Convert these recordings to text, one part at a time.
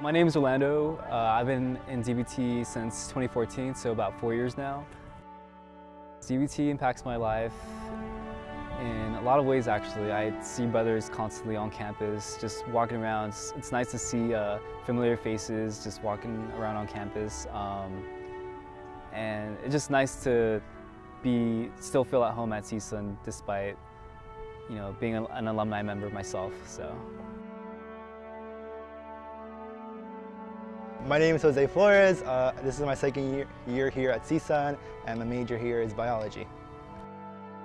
My name is Orlando. Uh, I've been in ZBT since 2014, so about four years now. ZBT impacts my life in a lot of ways actually. I see brothers constantly on campus, just walking around. It's, it's nice to see uh, familiar faces just walking around on campus. Um, and it's just nice to be still feel at home at CSUN despite you know being an alumni member myself. So. My name is Jose Flores. Uh, this is my second year, year here at CSUN and my major here is biology.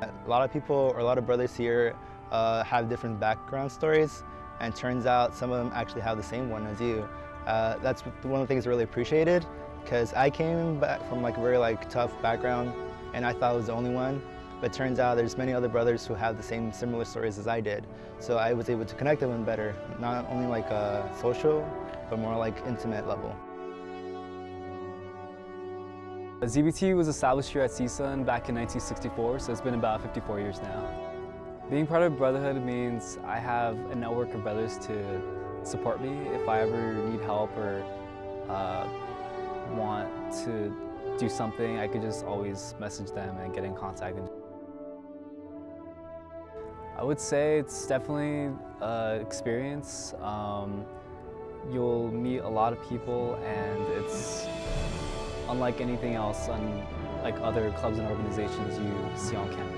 A lot of people or a lot of brothers here uh, have different background stories and turns out some of them actually have the same one as you. Uh, that's one of the things I really appreciated because I came back from like a very like tough background and I thought I was the only one but turns out there's many other brothers who have the same similar stories as I did. So I was able to connect with them better, not only like a social, but more like intimate level. ZBT was established here at CSUN back in 1964, so it's been about 54 years now. Being part of Brotherhood means I have a network of brothers to support me if I ever need help or uh, want to do something, I could just always message them and get in contact. I would say it's definitely an experience. Um, you'll meet a lot of people and it's unlike anything else, unlike other clubs and organizations you see on campus.